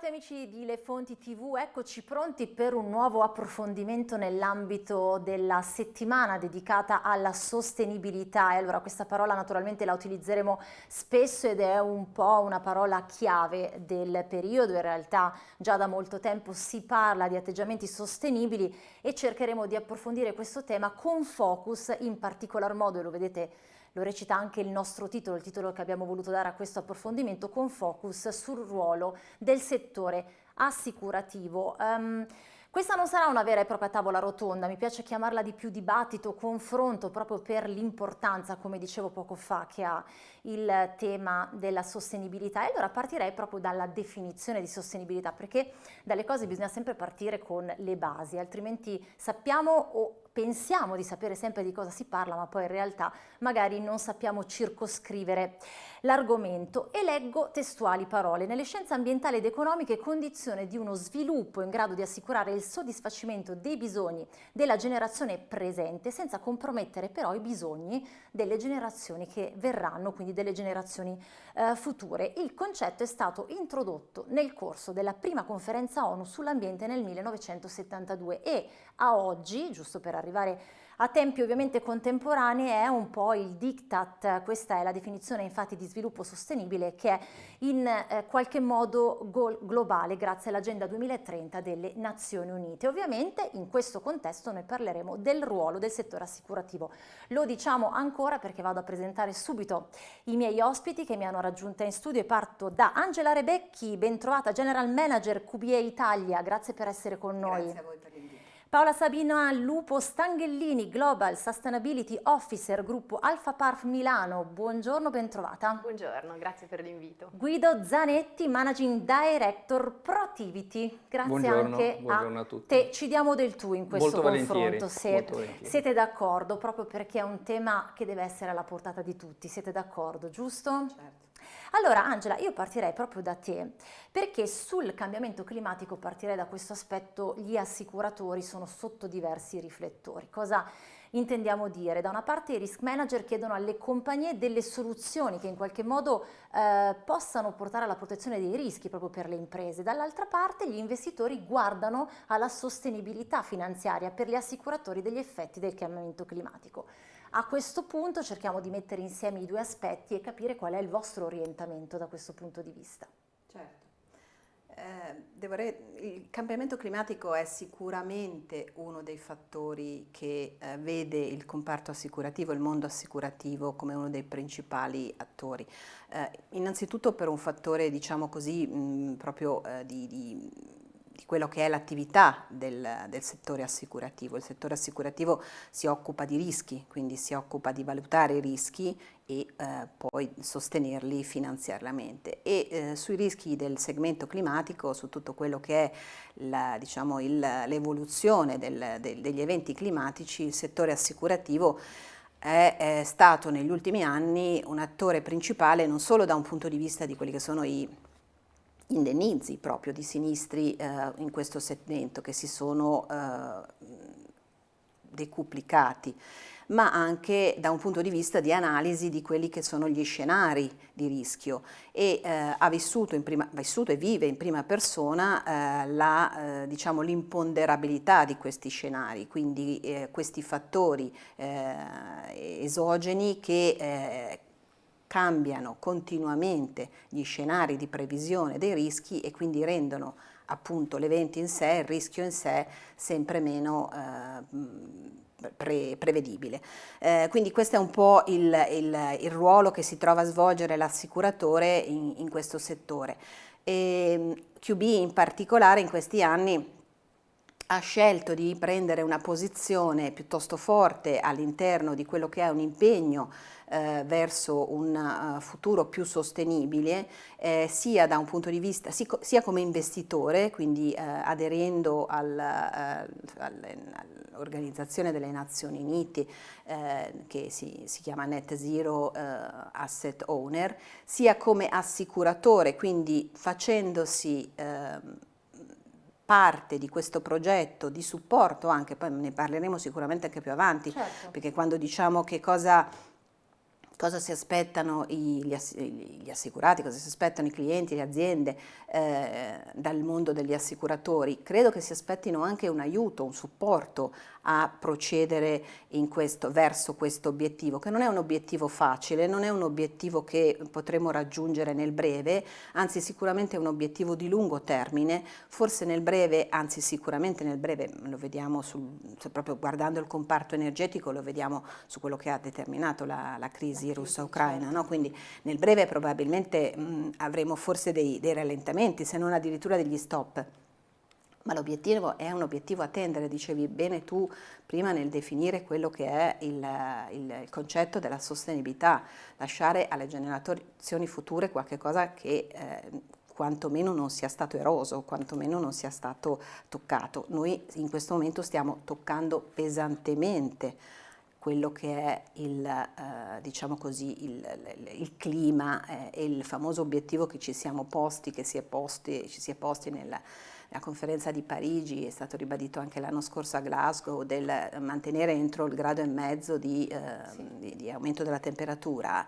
Bentrovati amici di Le Fonti TV, eccoci pronti per un nuovo approfondimento nell'ambito della settimana dedicata alla sostenibilità. E allora questa parola naturalmente la utilizzeremo spesso ed è un po' una parola chiave del periodo, in realtà già da molto tempo si parla di atteggiamenti sostenibili e cercheremo di approfondire questo tema con focus in particolar modo, lo vedete lo recita anche il nostro titolo, il titolo che abbiamo voluto dare a questo approfondimento con focus sul ruolo del settore assicurativo. Um, questa non sarà una vera e propria tavola rotonda, mi piace chiamarla di più dibattito, confronto, proprio per l'importanza, come dicevo poco fa, che ha il tema della sostenibilità. E allora partirei proprio dalla definizione di sostenibilità, perché dalle cose bisogna sempre partire con le basi, altrimenti sappiamo o pensiamo di sapere sempre di cosa si parla, ma poi in realtà magari non sappiamo circoscrivere l'argomento. E leggo testuali parole. Nelle scienze ambientali ed economiche condizione di uno sviluppo in grado di assicurare il soddisfacimento dei bisogni della generazione presente senza compromettere però i bisogni delle generazioni che verranno, quindi delle generazioni eh, future. Il concetto è stato introdotto nel corso della prima conferenza ONU sull'ambiente nel 1972 e a oggi, giusto per arrivare a tempi ovviamente contemporanei è un po' il diktat, questa è la definizione infatti di sviluppo sostenibile che è in eh, qualche modo globale grazie all'Agenda 2030 delle Nazioni Unite. Ovviamente in questo contesto noi parleremo del ruolo del settore assicurativo. Lo diciamo ancora perché vado a presentare subito i miei ospiti che mi hanno raggiunta in studio e parto da Angela Rebecchi, ben trovata General Manager QBA Italia, grazie per essere con noi. Grazie a voi. Paola Sabina Lupo Stanghellini, Global Sustainability Officer, gruppo Alfa Parf Milano. Buongiorno, bentrovata. Buongiorno, grazie per l'invito. Guido Zanetti, Managing Director Protivity. Grazie buongiorno, anche buongiorno a, a tutti. te. Ci diamo del tu in questo molto confronto, se siete d'accordo, proprio perché è un tema che deve essere alla portata di tutti. Siete d'accordo, giusto? Certo. Allora Angela, io partirei proprio da te, perché sul cambiamento climatico partirei da questo aspetto, gli assicuratori sono sotto diversi riflettori. Cosa intendiamo dire? Da una parte i risk manager chiedono alle compagnie delle soluzioni che in qualche modo eh, possano portare alla protezione dei rischi proprio per le imprese, dall'altra parte gli investitori guardano alla sostenibilità finanziaria per gli assicuratori degli effetti del cambiamento climatico. A questo punto cerchiamo di mettere insieme i due aspetti e capire qual è il vostro orientamento da questo punto di vista. Certo. Eh, il cambiamento climatico è sicuramente uno dei fattori che eh, vede il comparto assicurativo, il mondo assicurativo come uno dei principali attori. Eh, innanzitutto per un fattore, diciamo così, mh, proprio eh, di, di di quello che è l'attività del, del, settore assicurativo. Il settore assicurativo si occupa di rischi, quindi si occupa di valutare i rischi e eh, poi sostenerli finanziariamente. E eh, sui rischi del segmento climatico, su tutto quello che è diciamo, l'evoluzione del, degli eventi climatici, il settore assicurativo è, è stato negli ultimi anni un attore principale non solo da un punto di vista di quelli che sono i indennizi proprio di sinistri eh, in questo segmento che si sono eh, decuplicati, ma anche da un punto di vista di analisi di quelli che sono gli scenari di rischio. E eh, ha vissuto, prima, vissuto, e vive in prima persona eh, eh, diciamo, l'imponderabilità di questi scenari, quindi eh, questi fattori esogeni che cambiano continuamente gli scenari di previsione dei rischi e quindi rendono appunto l'evento in sé, il rischio in sé sempre meno eh, pre prevedibile. Eh, quindi questo è un po' il, il, il, ruolo che si trova a svolgere l'assicuratore in, in, questo settore. E, QB in particolare in questi anni ha scelto di prendere una posizione piuttosto forte all'interno di quello che è un impegno eh, verso un uh, futuro più sostenibile eh, sia da un punto di vista, si, sia come investitore, quindi eh, aderendo al, eh, all'Organizzazione delle Nazioni Unite eh, che si, si, chiama Net Zero Asset Owner, sia come assicuratore, quindi facendosi ehm, parte di questo progetto di supporto anche, poi ne parleremo sicuramente anche più avanti, certo. perché quando diciamo che cosa cosa si aspettano gli, assicurati, cosa si aspettano i clienti, le aziende eh, dal mondo degli assicuratori. Credo che si aspettino anche un aiuto, un supporto a procedere questo, verso questo obiettivo, che non è un obiettivo facile, non è un obiettivo che potremo raggiungere nel breve, anzi sicuramente è un obiettivo di lungo termine, forse nel breve, anzi sicuramente nel breve, lo vediamo sul, proprio guardando il comparto energetico, lo vediamo su quello che ha determinato la, la crisi russa-ucraina, no? quindi nel breve probabilmente mh, avremo forse dei, dei rallentamenti, se non addirittura degli stop ma l'obiettivo è un obiettivo a tendere, dicevi bene tu prima nel definire quello che è il, il, concetto della sostenibilità, lasciare alle generazioni future qualcosa che eh, quantomeno non sia stato eroso, quantomeno non sia stato toccato. Noi in questo momento stiamo toccando pesantemente quello che è il, eh, diciamo così, il, il clima eh, e il famoso obiettivo che ci siamo posti, che si è posti, ci si è posti nella, nella conferenza di Parigi, è stato ribadito anche l'anno scorso a Glasgow, del mantenere entro il grado e mezzo di, eh, sì. di, di aumento della temperatura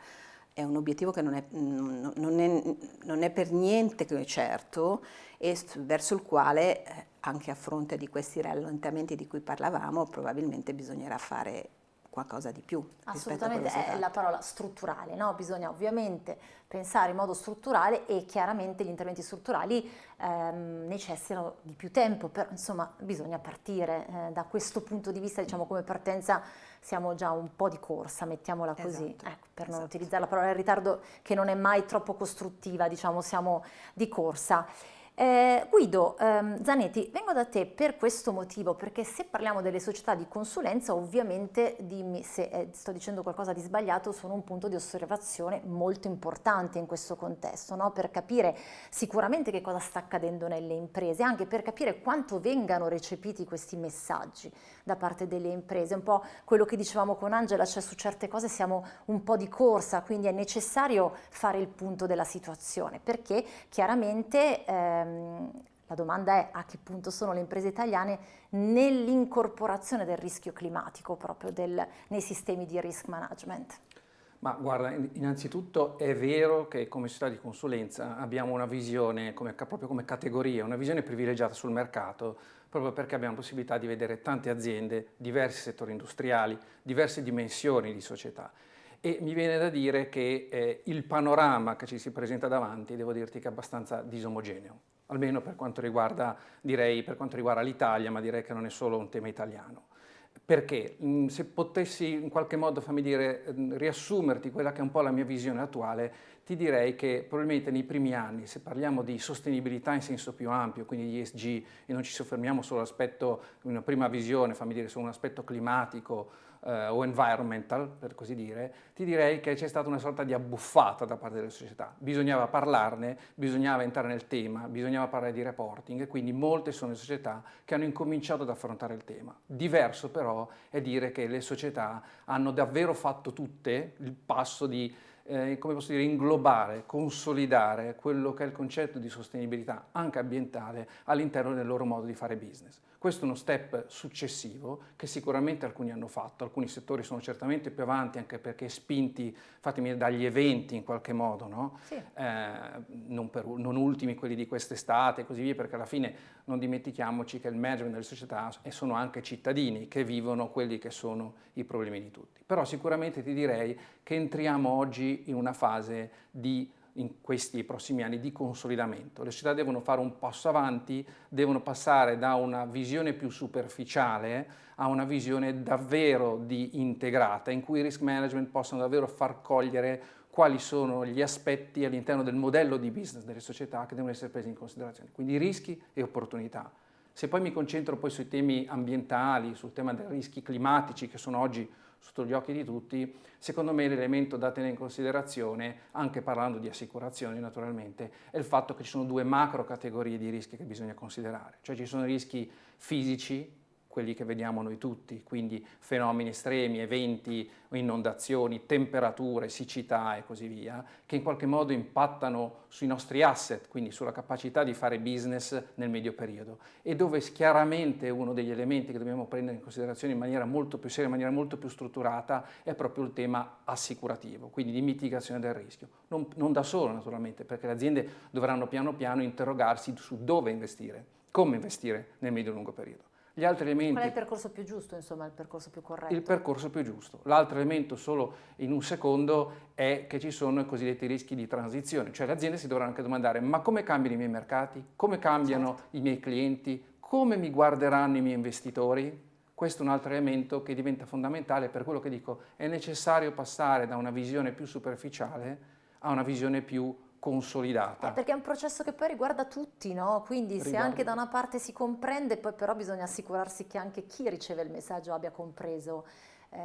è un obiettivo che non è, non è, non è per niente certo e verso il quale, eh, anche a fronte di questi rallentamenti di cui parlavamo, probabilmente bisognerà fare qualcosa di più. Assolutamente, è la parola strutturale, no? bisogna ovviamente pensare in modo strutturale e chiaramente gli interventi strutturali ehm, necessitano di più tempo, però insomma bisogna partire eh, da questo punto di vista, diciamo come partenza siamo già un po' di corsa, mettiamola così, esatto, ecco, per non esatto. utilizzare la parola in ritardo che non è mai troppo costruttiva, diciamo siamo di corsa. Eh, Guido ehm, Zanetti, vengo da te per questo motivo, perché se parliamo delle società di consulenza, ovviamente dimmi se eh, sto dicendo qualcosa di sbagliato, sono un punto di osservazione molto importante in questo contesto, no? per capire sicuramente che cosa sta accadendo nelle imprese, anche per capire quanto vengano recepiti questi messaggi da parte delle imprese. Un po' quello che dicevamo con Angela, cioè su certe cose siamo un po' di corsa, quindi è necessario fare il punto della situazione, perché chiaramente... Eh, ehm, la domanda è a che punto sono le imprese italiane nell'incorporazione del rischio climatico proprio del, nei sistemi di risk management. Ma guarda, innanzitutto è vero che come società di consulenza abbiamo una visione come, proprio come categoria, una visione privilegiata sul mercato, proprio perché abbiamo possibilità di vedere tante aziende, diversi settori industriali, diverse dimensioni di società e mi viene da dire che eh, il panorama che ci si presenta davanti, devo dirti che è abbastanza disomogeneo, almeno per quanto riguarda, riguarda l'Italia, ma direi che non è solo un tema italiano. Perché? Mm, se potessi in qualche modo, fammi dire, mm, riassumerti quella che è un po' la mia visione attuale, ti direi che probabilmente nei primi anni, se parliamo di sostenibilità in senso più ampio, quindi di ESG, e non ci soffermiamo sull'aspetto, in una prima visione, fammi dire, su un aspetto climatico, eh, o environmental, per così dire, ti direi che c'è stata una sorta di abbuffata da parte delle società. Bisognava parlarne, bisognava entrare nel tema, bisognava parlare di reporting quindi molte sono le società che hanno incominciato ad affrontare il tema. Diverso però è dire che le società hanno davvero fatto tutte il passo di eh, come posso dire, inglobare, consolidare quello che è il concetto di sostenibilità anche ambientale all'interno del loro modo di fare business. Questo è uno step successivo che sicuramente alcuni hanno fatto, alcuni settori sono certamente più avanti anche perché spinti, fatemi dagli eventi in qualche modo, no? sì. eh, non, per, non, ultimi quelli di quest'estate e così via, perché alla fine non dimentichiamoci che il management delle società sono anche cittadini che vivono quelli che sono i problemi di tutti. Però sicuramente ti direi che entriamo oggi in una fase di in questi prossimi anni di consolidamento. Le società devono fare un passo avanti, devono passare da una visione più superficiale a una visione davvero di integrata, in cui i risk management possono davvero far cogliere quali sono gli aspetti all'interno del modello di business delle società che devono essere presi in considerazione, quindi rischi e opportunità. Se poi mi concentro poi sui temi ambientali, sul tema dei rischi climatici che sono oggi sotto gli occhi di tutti, secondo me l'elemento da tenere in considerazione, anche parlando di assicurazioni naturalmente, è il fatto che ci sono due macro categorie di rischi che bisogna considerare, cioè ci sono rischi fisici, quelli che vediamo noi tutti, quindi fenomeni estremi, eventi, inondazioni, temperature, siccità e così via, che in qualche modo impattano sui nostri asset, quindi sulla capacità di fare business nel medio periodo e dove chiaramente uno degli elementi che dobbiamo prendere in considerazione in maniera molto più seria, in maniera molto più strutturata è proprio il tema assicurativo, quindi di mitigazione del rischio. Non, non da solo naturalmente, perché le aziende dovranno piano piano interrogarsi su dove investire, come investire nel medio-lungo periodo. Gli altri elementi... Qual è il percorso più giusto, insomma, il percorso più corretto? Il percorso più giusto. L'altro elemento, solo in un secondo, è che ci sono i cosiddetti rischi di transizione, cioè le aziende si dovranno anche domandare ma come cambiano i miei mercati, come cambiano certo. i miei clienti, come mi guarderanno i miei investitori? Questo è un altro elemento che diventa fondamentale per quello che dico, è necessario passare da una visione più superficiale a una visione più consolidata. Eh, perché è un processo che poi riguarda tutti, no? Quindi riguarda. se anche da una parte si comprende, poi però bisogna assicurarsi che anche chi riceve il messaggio abbia compreso eh,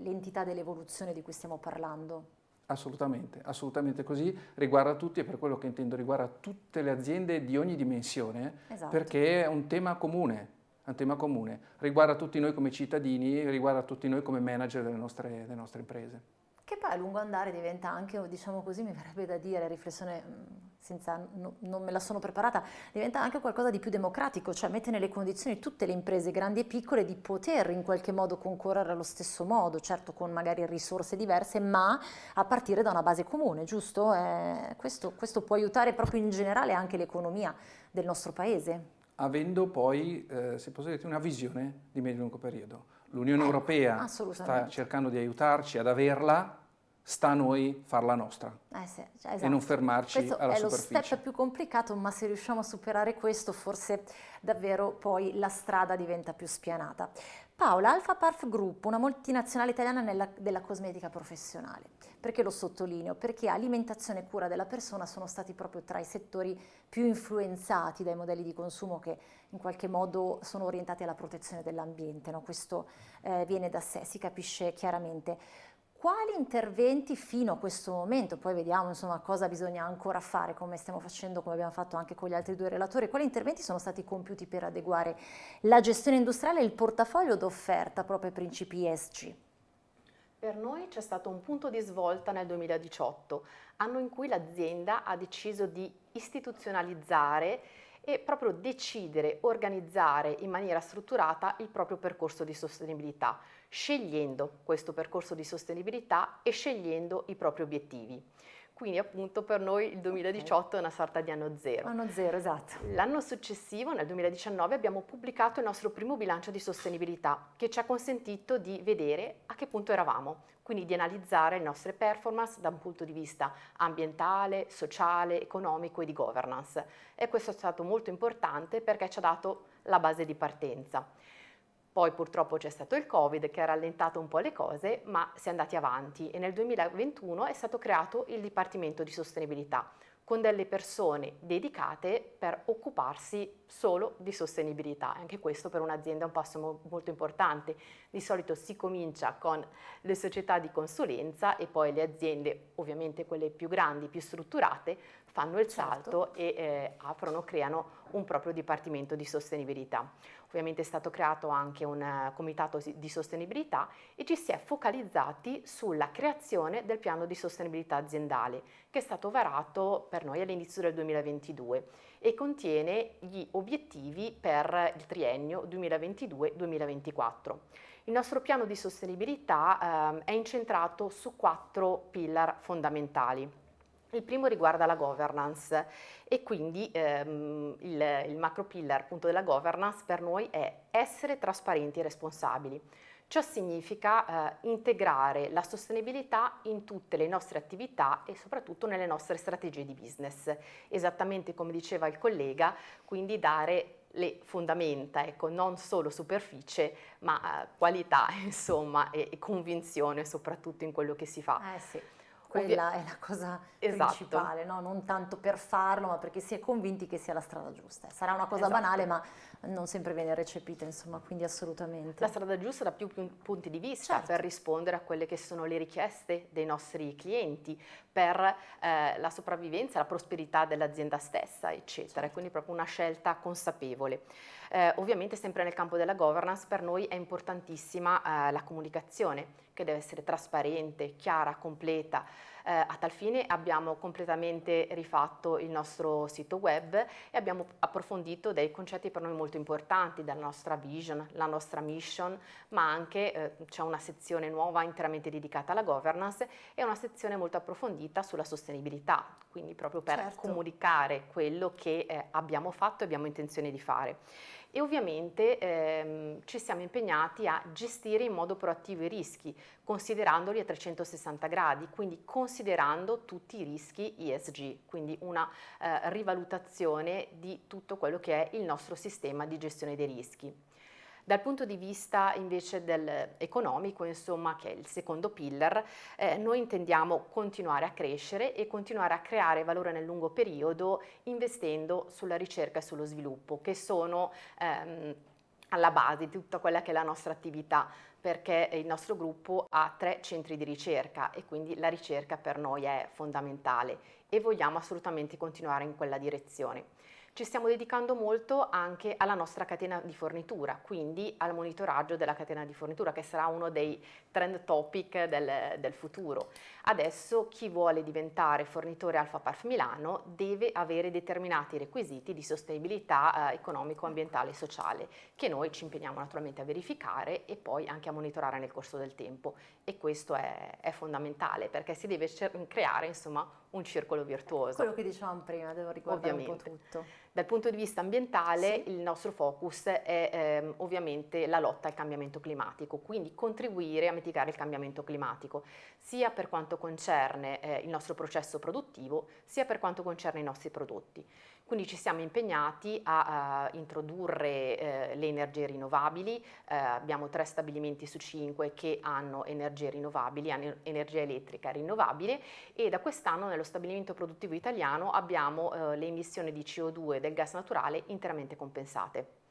l'entità dell'evoluzione di cui stiamo parlando. Assolutamente, assolutamente così, riguarda tutti e per quello che intendo riguarda tutte le aziende di ogni dimensione, esatto. perché è un tema comune, un tema comune, riguarda tutti noi come cittadini, riguarda tutti noi come manager delle nostre, delle nostre imprese che poi a lungo andare diventa anche, diciamo così, mi verrebbe da dire, riflessione mm, senza, no, non me la sono preparata, diventa anche qualcosa di più democratico, cioè mette nelle condizioni tutte le imprese grandi e piccole di poter in qualche modo concorrere allo stesso modo, certo con magari risorse diverse, ma a partire da una base comune, giusto? Eh, questo, questo può aiutare proprio in generale anche l'economia del nostro paese. Avendo poi, eh, se posso dire, una visione di medio-lungo periodo l'Unione eh, Europea sta cercando di aiutarci ad averla, sta a noi farla nostra eh sì, cioè, esatto. e non fermarci questo alla superficie. Questo è lo step più complicato, ma se riusciamo a superare questo forse davvero poi la strada diventa più spianata. Paola, Alfa Parf Group, una multinazionale italiana nella, della cosmetica professionale. Perché lo sottolineo? Perché alimentazione e cura della persona sono stati proprio tra i settori più influenzati dai modelli di consumo che in qualche modo sono orientati alla protezione dell'ambiente. No? Questo eh, viene da sé, si capisce chiaramente quali interventi fino a questo momento, poi vediamo insomma cosa bisogna ancora fare, come stiamo facendo, come abbiamo fatto anche con gli altri due relatori, quali interventi sono stati compiuti per adeguare la gestione industriale e il portafoglio d'offerta proprio ai principi ESG? Per noi c'è stato un punto di svolta nel 2018, anno in cui l'azienda ha deciso di istituzionalizzare e proprio decidere, organizzare in maniera strutturata il proprio percorso di sostenibilità, scegliendo questo percorso di sostenibilità e scegliendo i propri obiettivi. Quindi appunto per noi il 2018 okay. è una sorta di anno zero. Anno zero, esatto. L'anno successivo, nel 2019, abbiamo pubblicato il nostro primo bilancio di sostenibilità che ci ha consentito di vedere a che punto eravamo, quindi di analizzare le nostre performance da un punto di vista ambientale, sociale, economico e di governance. E questo è stato molto importante perché ci ha dato la base di partenza. Poi purtroppo c'è stato il Covid che ha rallentato un po' le cose, ma si è andati avanti e nel 2021 è stato creato il Dipartimento di Sostenibilità con delle persone dedicate per occuparsi solo di sostenibilità. Anche questo per un'azienda è un passo molto importante. Di solito si comincia con le società di consulenza e poi le aziende, ovviamente quelle più grandi, più strutturate, fanno il certo. salto e eh, aprono, creano un proprio dipartimento di sostenibilità. Ovviamente è stato creato anche un uh, comitato di sostenibilità e ci si è focalizzati sulla creazione del piano di sostenibilità aziendale che è stato varato per noi all'inizio del 2022 e contiene gli obiettivi per il triennio 2022-2024. Il nostro piano di sostenibilità eh, è incentrato su quattro pillar fondamentali. Il primo riguarda la governance e quindi ehm, il, il macro pillar appunto della governance per noi è essere trasparenti e responsabili. Ciò significa eh, integrare la sostenibilità in tutte le nostre attività e soprattutto nelle nostre strategie di business. Esattamente come diceva il collega, quindi dare le fondamenta, ecco, non solo superficie, ma eh, qualità, insomma, e, e, convinzione soprattutto in quello che si fa. Eh sì quella è la cosa esatto. principale, no? non tanto per farlo, ma perché si è convinti che sia la strada giusta. Sarà una cosa esatto. banale, ma non sempre viene recepita, insomma, quindi assolutamente. La strada giusta da più punti di vista Certo. per rispondere a quelle che sono le richieste dei nostri clienti, per eh, la sopravvivenza, la prosperità dell'azienda stessa, eccetera. Certo. Quindi proprio una scelta consapevole. Eh, ovviamente sempre nel campo della governance per noi è importantissima eh, la comunicazione che deve essere trasparente, chiara, completa. Eh, a tal fine abbiamo completamente rifatto il nostro sito web e abbiamo approfondito dei concetti per noi molto importanti, dalla nostra vision, la nostra mission, ma anche eh, c'è una sezione nuova interamente dedicata alla governance e una sezione molto approfondita sulla sostenibilità, quindi proprio per Certo. comunicare quello che eh, abbiamo fatto e abbiamo intenzione di fare. E ovviamente ehm, ci siamo impegnati a gestire in modo proattivo i rischi, considerandoli a 360 gradi, quindi considerando tutti i rischi ESG, quindi una eh, rivalutazione di tutto quello che è il nostro sistema di gestione dei rischi. Dal punto di vista invece economico, insomma, che è il secondo pillar, eh, noi intendiamo continuare a crescere e continuare a creare valore nel lungo periodo investendo sulla ricerca e sullo sviluppo, che sono ehm, alla base di tutta quella che è la nostra attività, perché il nostro gruppo ha tre centri di ricerca e quindi la ricerca per noi è fondamentale e vogliamo assolutamente continuare in quella direzione. Ci stiamo dedicando molto anche alla nostra catena di fornitura, quindi al monitoraggio della catena di fornitura, che sarà uno dei trend topic del, del futuro. Adesso chi vuole diventare fornitore Alfa Parf Milano deve avere determinati requisiti di sostenibilità eh, economico, ambientale e sociale, che noi ci impegniamo naturalmente a verificare e poi anche a monitorare nel corso del tempo. E questo è, è fondamentale perché si deve creare insomma un circolo virtuoso. Quello che dicevamo prima, devo riguardare un po' Ovviamente. tutto. Dal punto di vista ambientale Sì. il nostro focus è ehm, ovviamente la lotta al cambiamento climatico, quindi contribuire a mitigare il cambiamento climatico, sia per quanto concerne eh, il nostro processo produttivo, sia per quanto concerne i nostri prodotti. Quindi ci siamo impegnati a, a introdurre eh, le energie rinnovabili, eh, abbiamo tre stabilimenti su cinque che hanno energie rinnovabili, hanno energia elettrica rinnovabile e da quest'anno nello stabilimento produttivo italiano abbiamo eh, le emissioni di CO2 e del gas naturale interamente compensate.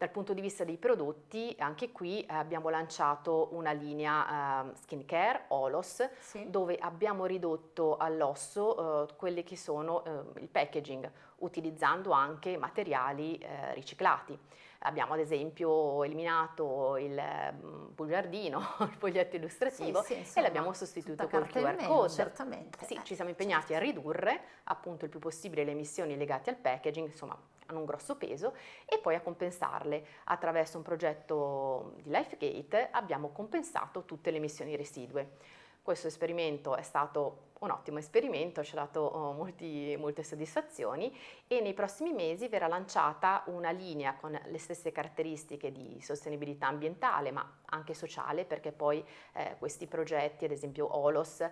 Dal punto di vista dei prodotti, anche qui eh, abbiamo lanciato una linea eh, skincare, Olos, Sì. dove abbiamo ridotto all'osso eh, quelli che sono eh, il packaging, utilizzando anche materiali eh, riciclati. Abbiamo ad esempio eliminato il mm, bugiardino, il foglietto illustrativo Sì, sì, e insomma, l'abbiamo sostituito col QR meno, code. certamente. Sì, Eh, ci siamo impegnati a certo. ridurre appunto il più possibile le emissioni legate al packaging, insomma hanno un grosso peso, e poi a compensarle attraverso un progetto di LifeGate abbiamo compensato tutte le emissioni residue. Questo esperimento è stato un ottimo esperimento, ci ha dato oh, molti- molte soddisfazioni e nei prossimi mesi verrà lanciata una linea con le stesse caratteristiche di sostenibilità ambientale ma anche sociale perché poi eh, questi progetti, ad esempio Olos, eh,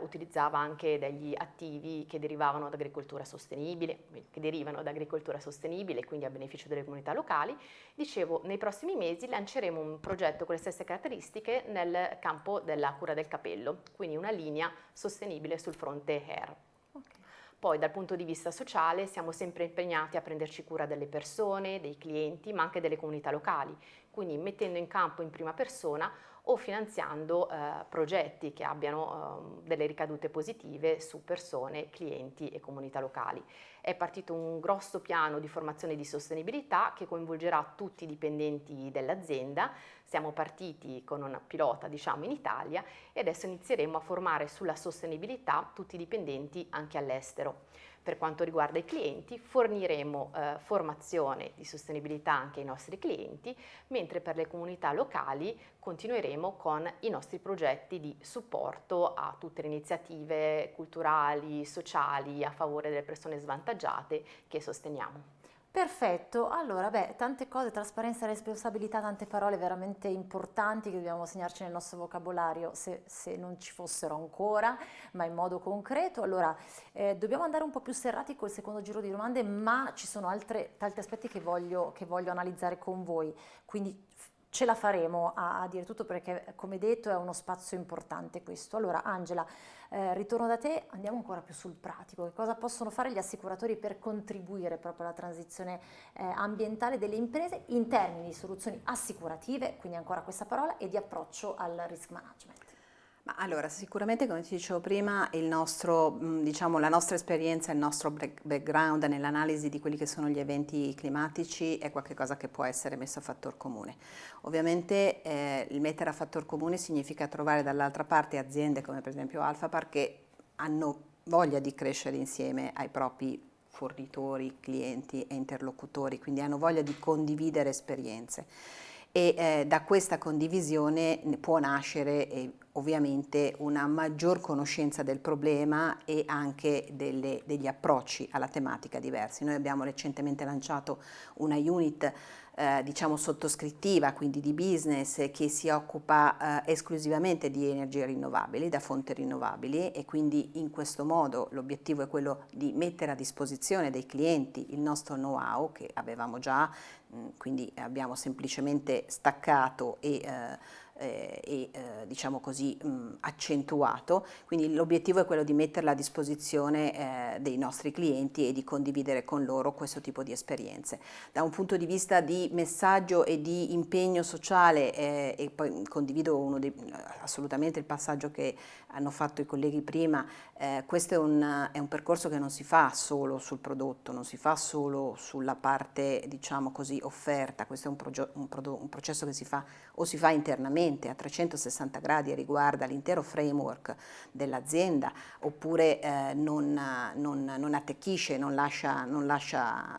utilizzava anche degli attivi che derivavano da agricoltura sostenibile, che derivano da agricoltura sostenibile, quindi a beneficio delle comunità locali. Dicevo, nei prossimi mesi lanceremo un progetto con le stesse caratteristiche nel campo della cura del capello, quindi una linea sostenibile sul fronte hair. Ok. Poi dal punto di vista sociale siamo sempre impegnati a prenderci cura delle persone, dei clienti, ma anche delle comunità locali, quindi mettendo in campo in prima persona o finanziando eh, progetti che abbiano eh, delle ricadute positive su persone, clienti e comunità locali. È partito un grosso piano di formazione di sostenibilità che coinvolgerà tutti i dipendenti dell'azienda. Siamo partiti con una pilota, diciamo, in Italia e adesso inizieremo a formare sulla sostenibilità tutti i dipendenti anche all'estero. Per quanto riguarda i clienti, forniremo eh, formazione di sostenibilità anche ai nostri clienti, mentre per le comunità locali continueremo con i nostri progetti di supporto a tutte le iniziative culturali, sociali a favore delle persone svantaggiate che sosteniamo. Perfetto, allora beh, tante cose, trasparenza e responsabilità, tante parole veramente importanti che dobbiamo segnarci nel nostro vocabolario se, se non ci fossero ancora, ma in modo concreto. Allora, eh, dobbiamo andare un po' più serrati col secondo giro di domande, ma ci sono altre, tanti aspetti che voglio, che voglio analizzare con voi, quindi ce la faremo a, a, dire tutto perché come detto è uno spazio importante questo. Allora Angela, eh, ritorno da te, andiamo ancora più sul pratico, che cosa possono fare gli assicuratori per contribuire proprio alla transizione eh, ambientale delle imprese in termini di soluzioni assicurative, quindi ancora questa parola, e di approccio al risk management? Ma allora, sicuramente come ti dicevo prima, nostro, diciamo, la nostra esperienza, il nostro background nell'analisi di quelli che sono gli eventi climatici è qualcosa che può essere messo a fattor comune. Ovviamente eh, il mettere a fattor comune significa trovare dall'altra parte aziende come per esempio Alphapar che hanno voglia di crescere insieme ai propri fornitori, clienti e interlocutori, quindi hanno voglia di condividere esperienze e eh, da questa condivisione può nascere eh, ovviamente una maggior conoscenza del problema e anche delle, degli approcci alla tematica diversi. Noi abbiamo recentemente lanciato una unit eh, diciamo sottoscrittiva, quindi di business, che si occupa eh, esclusivamente di energie rinnovabili, da fonti rinnovabili e quindi in questo modo l'obiettivo è quello di mettere a disposizione dei clienti il nostro know-how che avevamo già, mh, quindi abbiamo semplicemente staccato e eh, eh, e eh, diciamo così mh, accentuato, quindi l'obiettivo è quello di metterla a disposizione eh, dei nostri clienti e di condividere con loro questo tipo di esperienze. Da un punto di vista di messaggio e di impegno sociale eh, e poi condivido dei, assolutamente il passaggio che hanno fatto i colleghi prima, eh, questo è un, è un, percorso che non si fa solo sul prodotto, non si fa solo sulla parte diciamo così offerta, questo è un, un, un processo che si fa o si fa internamente a 360 gradi e riguarda l'intero framework dell'azienda oppure eh, non, non, non, attecchisce, non lascia, non lascia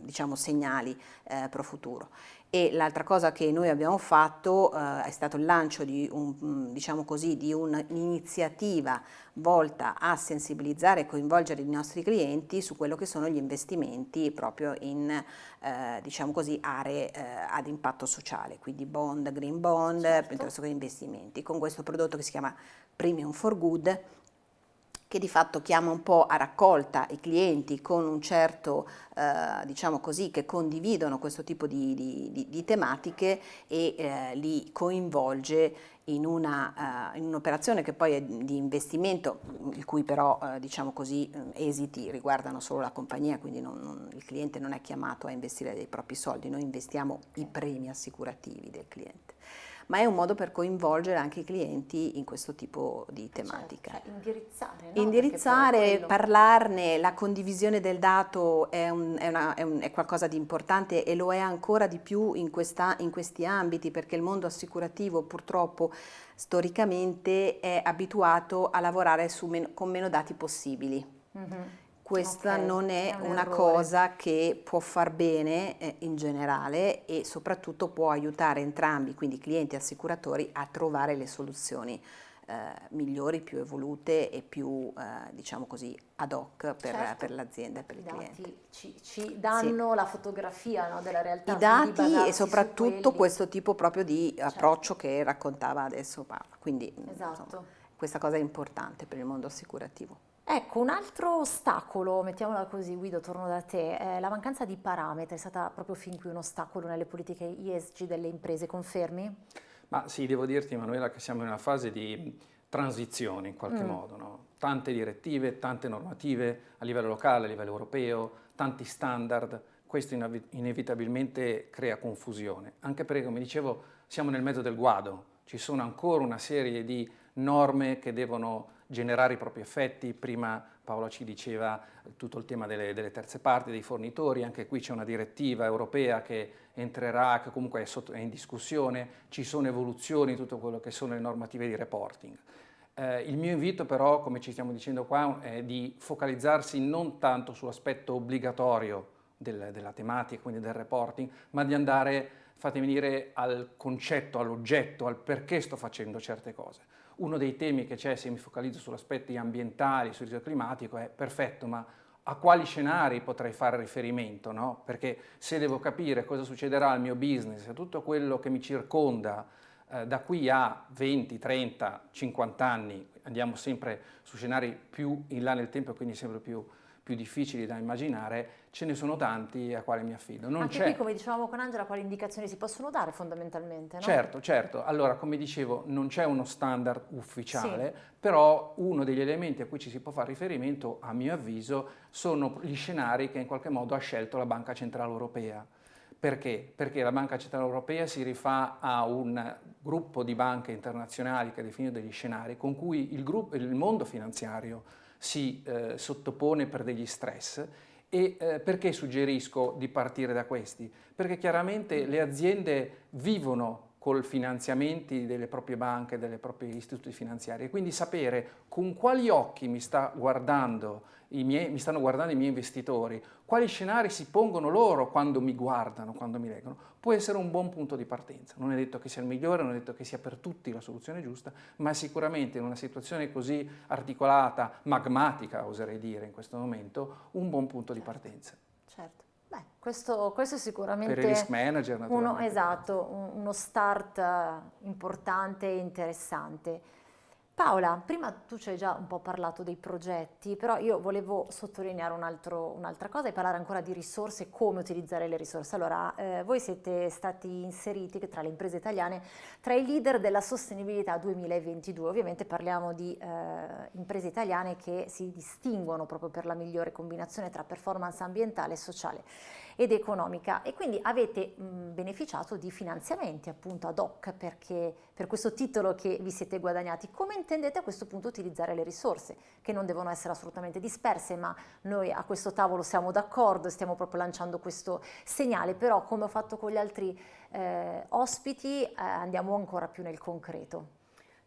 diciamo, segnali eh, pro futuro e l'altra cosa che noi abbiamo fatto eh, è stato il lancio di, un, diciamo così, di un'iniziativa volta a sensibilizzare e coinvolgere i nostri clienti su quello che sono gli investimenti proprio in eh, diciamo così, aree eh, ad impatto sociale, quindi bond, green bond, certo. piuttosto che investimenti, con questo prodotto che si chiama Premium for Good che di fatto chiama un po' a raccolta i clienti con un certo, eh, diciamo così, che condividono questo tipo di, di, di tematiche e eh, li coinvolge in, una, uh, in un'operazione che poi è di investimento, il cui però uh, diciamo così, esiti riguardano solo la compagnia, quindi non, non, il cliente non è chiamato a investire dei propri soldi, noi investiamo i premi assicurativi del cliente ma è un modo per coinvolgere anche i clienti in questo tipo di certo, tematica. Cioè, cioè indirizzare, no? Indirizzare, parlarne, la condivisione del dato è, un, è, una, è, un, è, qualcosa di importante e lo è ancora di più in, questa, in questi ambiti perché il mondo assicurativo purtroppo storicamente è abituato a lavorare men con meno dati possibili. Mm -hmm questa okay, non è, è un una errore. cosa che può far bene eh, in generale e soprattutto può aiutare entrambi, quindi clienti e assicuratori, a trovare le soluzioni eh, migliori, più evolute e più, eh, diciamo così, ad hoc per, certo. per l'azienda e per il cliente. Ci, ci danno sì. la fotografia no, della realtà. I dati e soprattutto questo tipo proprio di certo. approccio che raccontava adesso Paola, quindi esatto. insomma, questa cosa è importante per il mondo assicurativo. Ecco, un altro ostacolo, mettiamola così, Guido, torno da te, è la mancanza di parametri, è stata proprio fin qui un ostacolo nelle politiche ESG delle imprese, confermi? Ma sì, devo dirti Emanuela che siamo in una fase di transizione in qualche mm. modo, no? tante direttive, tante normative a livello locale, a livello europeo, tanti standard, questo inevitabilmente crea confusione, anche perché come dicevo siamo nel mezzo del guado, ci sono ancora una serie di norme che devono generare i propri effetti, prima Paola ci diceva tutto il tema delle, delle terze parti, dei fornitori, anche qui c'è una direttiva europea che entrerà, che comunque è, sotto, è, in discussione, ci sono evoluzioni tutto quello che sono le normative di reporting. Eh, il mio invito però, come ci stiamo dicendo qua, è di focalizzarsi non tanto sull'aspetto obbligatorio del, della tematica, quindi del reporting, ma di andare, fatemi dire, al concetto, all'oggetto, al perché sto facendo certe cose uno dei temi che c'è, se mi focalizzo sugli aspetti ambientali, sul rischio climatico, è perfetto, ma a quali scenari potrei fare riferimento? No? Perché se devo capire cosa succederà al mio business, a tutto quello che mi circonda eh, da qui a 20, 30, 50 anni, andiamo sempre su scenari più in là nel tempo, quindi sempre più, più difficili da immaginare, ce ne sono tanti a quali mi affido. Non Anche qui, come dicevamo con Angela, quali indicazioni si possono dare fondamentalmente? No? Certo, certo. Allora, come dicevo, non c'è uno standard ufficiale, sì. però uno degli elementi a cui ci si può fare riferimento, a mio avviso, sono gli scenari che in qualche modo ha scelto la Banca Centrale Europea. Perché? Perché la Banca Centrale Europea si rifà a un gruppo di banche internazionali che ha definito degli scenari con cui il, gruppo, il mondo finanziario si eh, sottopone per degli stress e eh, perché suggerisco di partire da questi? Perché chiaramente le aziende vivono col finanziamenti delle proprie banche, delle proprie istituti finanziari quindi sapere con quali occhi mi, sta miei, mi stanno guardando i miei investitori, quali scenari si pongono loro quando mi guardano, quando mi leggono, può essere un buon punto di partenza. Non è detto che sia il migliore, non è detto che sia per tutti la soluzione giusta, ma sicuramente in una situazione così articolata, magmatica oserei dire in questo momento, un buon punto di partenza. Certo. Questo, questo, è sicuramente per il risk manager, uno, esatto, uno start importante e interessante. Paola, prima tu ci hai già un po' parlato dei progetti, però io volevo sottolineare un'altra un cosa e parlare ancora di risorse e come utilizzare le risorse. Allora, eh, voi siete stati inseriti tra le imprese italiane tra i leader della sostenibilità 2022. Ovviamente parliamo di eh, imprese italiane che si distinguono proprio per la migliore combinazione tra performance ambientale e sociale ed economica e quindi avete mh, beneficiato di finanziamenti appunto ad hoc perché, per questo titolo che vi siete guadagnati. Come intendete a questo punto utilizzare le risorse che non devono essere assolutamente disperse ma noi a questo tavolo siamo d'accordo e stiamo proprio lanciando questo segnale però come ho fatto con gli altri eh, ospiti eh, andiamo ancora più nel concreto.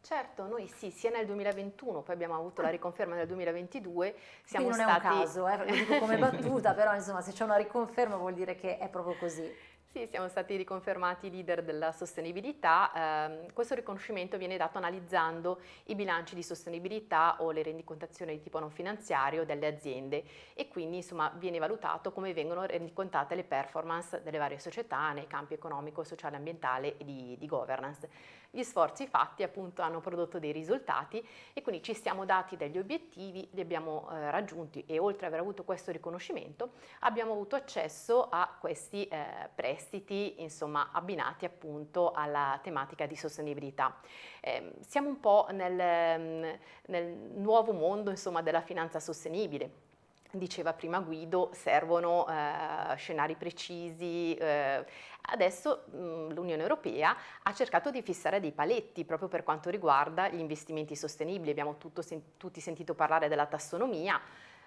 Certo, noi sì, sia nel 2021, poi abbiamo avuto la riconferma nel 2022, siamo Quindi non stati... è un caso, eh, lo dico come battuta, però insomma se c'è una riconferma vuol dire che è proprio così. Sì, siamo stati riconfermati leader della sostenibilità. Eh, questo riconoscimento viene dato analizzando i bilanci di sostenibilità o le rendicontazioni di tipo non finanziario delle aziende e quindi insomma viene valutato come vengono rendicontate le performance delle varie società nei campi economico, sociale, ambientale e di, di governance. Gli sforzi fatti appunto hanno prodotto dei risultati e quindi ci siamo dati degli obiettivi, li abbiamo eh, raggiunti e oltre ad aver avuto questo riconoscimento abbiamo avuto accesso a questi eh, prestiti insomma abbinati appunto alla tematica di sostenibilità. Eh, siamo un po' nel, nel nuovo mondo insomma della finanza sostenibile diceva prima Guido, servono eh, scenari precisi. Eh. Adesso l'Unione Europea ha cercato di fissare dei paletti proprio per quanto riguarda gli investimenti sostenibili. Abbiamo sen tutti sentito parlare della tassonomia,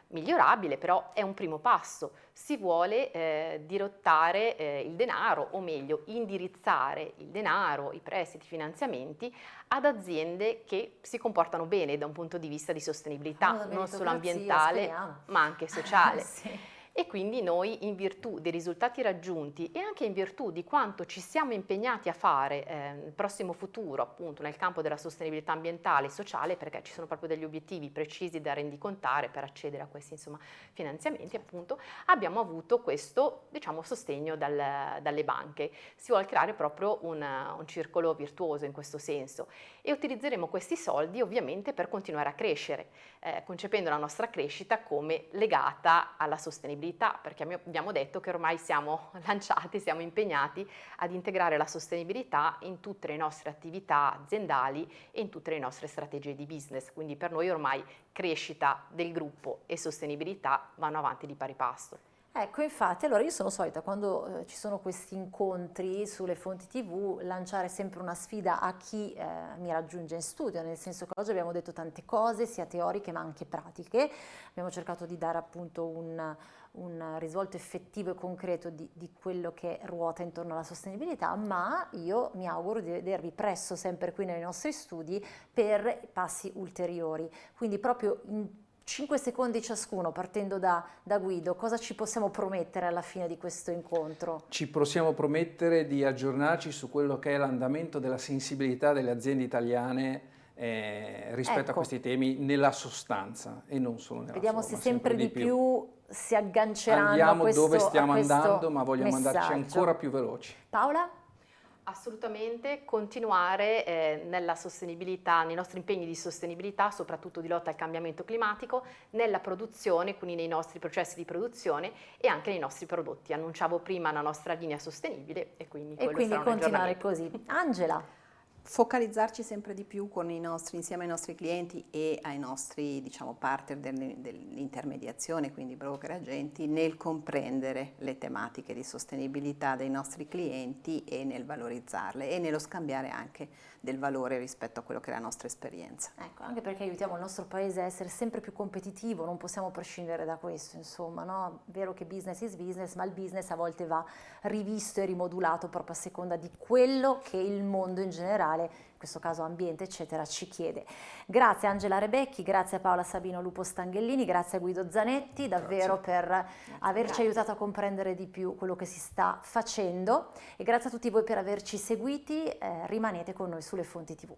migliorabile, però è un primo passo. Si vuole eh, dirottare eh, il denaro, o meglio, indirizzare il denaro, i prestiti, i finanziamenti ad aziende che si comportano bene da un punto di vista di sostenibilità, non solo ambientale, ma anche sociale. sì e quindi noi in virtù dei risultati raggiunti e anche in virtù di quanto ci siamo impegnati a fare eh, nel prossimo futuro appunto nel campo della sostenibilità ambientale e sociale perché ci sono proprio degli obiettivi precisi da rendicontare per accedere a questi insomma, finanziamenti appunto abbiamo avuto questo diciamo sostegno dal, dalle banche. Si vuole creare proprio un, un circolo virtuoso in questo senso. E utilizzeremo questi soldi ovviamente per continuare a crescere eh, concependo la nostra crescita come legata alla sostenibilità perché abbiamo detto che ormai siamo lanciati, siamo impegnati ad integrare la sostenibilità in tutte le nostre attività aziendali e in tutte le nostre strategie di business, quindi per noi ormai crescita del gruppo e sostenibilità vanno avanti di pari passo. Ecco, infatti, allora io sono solita quando eh, ci sono questi incontri sulle fonti tv lanciare sempre una sfida a chi eh, mi raggiunge in studio, nel senso che oggi abbiamo detto tante cose, sia teoriche ma anche pratiche, abbiamo cercato di dare appunto un, un risvolto effettivo e concreto di, di, quello che ruota intorno alla sostenibilità, ma io mi auguro di vedervi presto sempre qui nei nostri studi per passi ulteriori. Quindi proprio in 5 secondi ciascuno, partendo da, da, Guido, cosa ci possiamo promettere alla fine di questo incontro? Ci possiamo promettere di aggiornarci su quello che è l'andamento della sensibilità delle aziende italiane eh, rispetto ecco. a questi temi nella sostanza e non solo nella Vediamo forma, se sempre, sempre di più, più si agganceranno Andiamo a questo dove stiamo andando, ma vogliamo messaggio. andarci ancora più veloci. Paola? Assolutamente, continuare eh, nella sostenibilità, nei nostri impegni di sostenibilità, soprattutto di lotta al cambiamento climatico, nella produzione, quindi nei nostri processi di produzione e anche nei nostri prodotti. Annunciavo prima la nostra linea sostenibile e quindi, e quindi continuare così. Angela focalizzarci sempre di più nostri, insieme ai nostri clienti e ai nostri diciamo, partner dell'intermediazione, quindi broker agenti, nel comprendere le tematiche di sostenibilità dei nostri clienti e nel valorizzarle e nello scambiare anche del valore rispetto a quello che è la nostra esperienza. Ecco, anche perché aiutiamo il nostro paese a essere sempre più competitivo, non possiamo prescindere da questo, insomma, no? È vero che business is business, ma il business a volte va rivisto e rimodulato proprio a seconda di quello che il mondo in generale questo caso ambiente eccetera, ci chiede. Grazie Angela Rebecchi, grazie a Paola Sabino Lupo Stanghellini, grazie a Guido Zanetti davvero grazie. per averci grazie. aiutato a comprendere di più quello che si sta facendo e grazie a tutti voi per averci seguiti, eh, rimanete con noi sulle fonti tv.